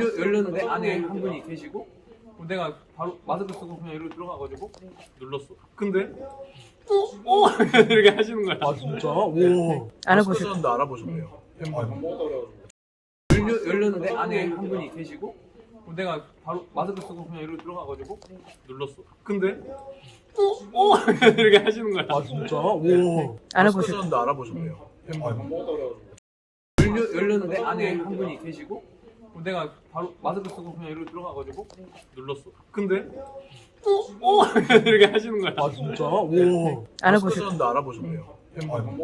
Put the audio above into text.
열렸는데 안에 한 분이 계시고 내가 바로 마스크 쓰고 그냥 이러고 들어가가지고 눌렀어. 근데 어? 어? 이렇게 하시는 거야. 아 진짜? 오. 알아보셨- 마스크 알아보셨네요. 팬분. 열려, 열렸는데 안에 한 분이 계시고 내가 바로 마스크 쓰고 그냥 이러고 들어가가지고 눌렀어. 근데 어? 어? 이렇게 하시는 거야. 아 진짜? 오. 알아보셨- 마스크 알아보셨네요. 열려, 열렸는데 안에 한 분이 계시고 내가 바로 마스크 쓰고 그냥 이러고 들어가가지고 눌렀어. 근데 어? 어? 이렇게 하시는 거야. 아 진짜? 오. 알아보셨- 마스크 알아보셨네요. 팬분.